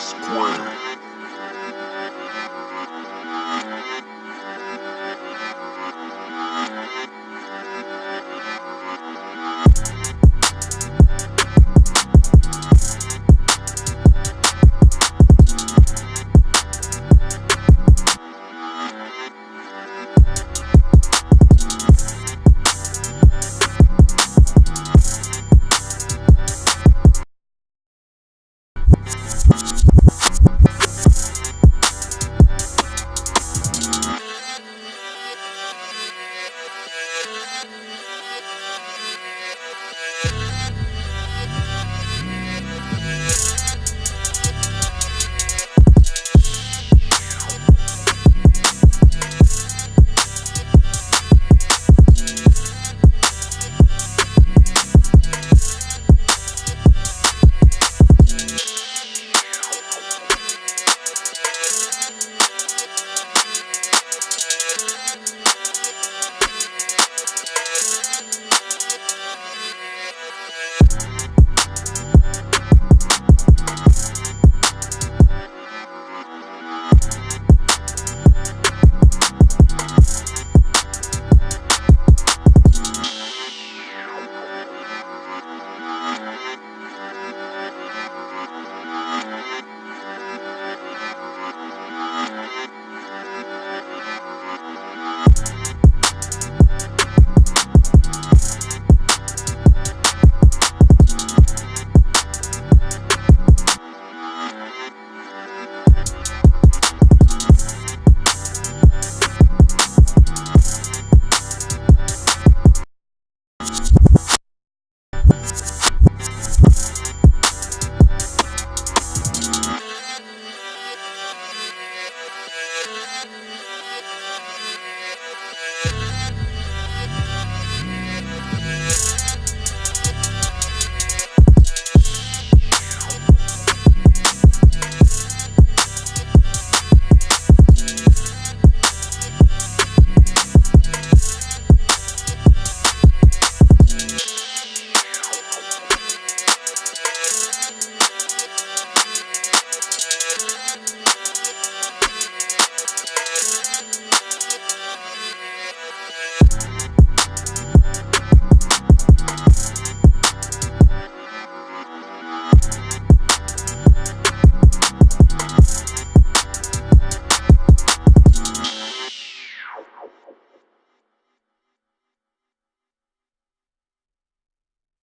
Square.